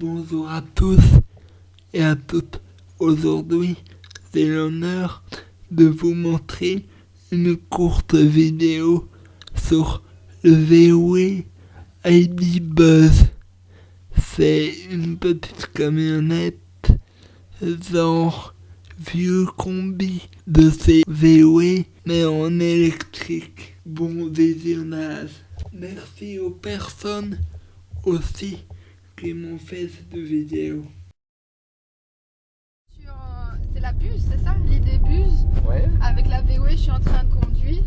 Bonjour à tous et à toutes. Aujourd'hui, c'est l'honneur de vous montrer une courte vidéo sur le VW ID Buzz. C'est une petite camionnette genre vieux combi de ces VW mais en électrique. Bon visionnage. Merci aux personnes aussi m'ont fait cette vidéo. C'est la buse, c'est ça L'idée buse? Ouais. Avec la VW, je suis en train de conduire.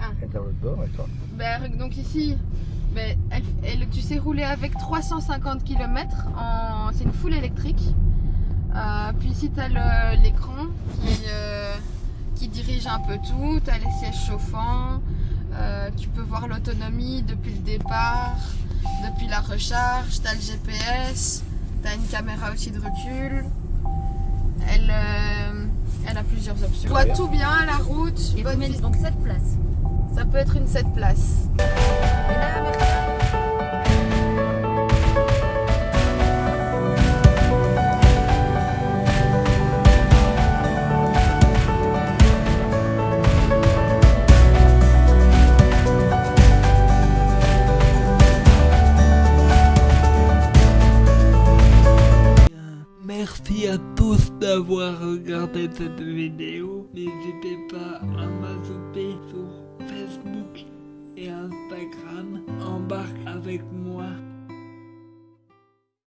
Ah. Et dans l'autre bord, et toi? Ben, donc ici, ben, elle, elle- tu sais rouler avec 350 km. En... C'est une full électrique. Euh, puis ici, tu as l'écran qui, euh, qui dirige un peu tout. Tu as les sièges chauffants. Euh, tu peux voir l'autonomie depuis le départ, depuis la recharge. Tu as le GPS. Tu as une caméra aussi de recul. Elle, euh, elle a plusieurs options. Tu vois tout bien, la route. Et bonne donc 7 places. Ça peut être une 7 places. Merci à tous d'avoir regardé cette vidéo. N'hésitez pas à m'ajouter sur Facebook et Instagram. Embarque avec moi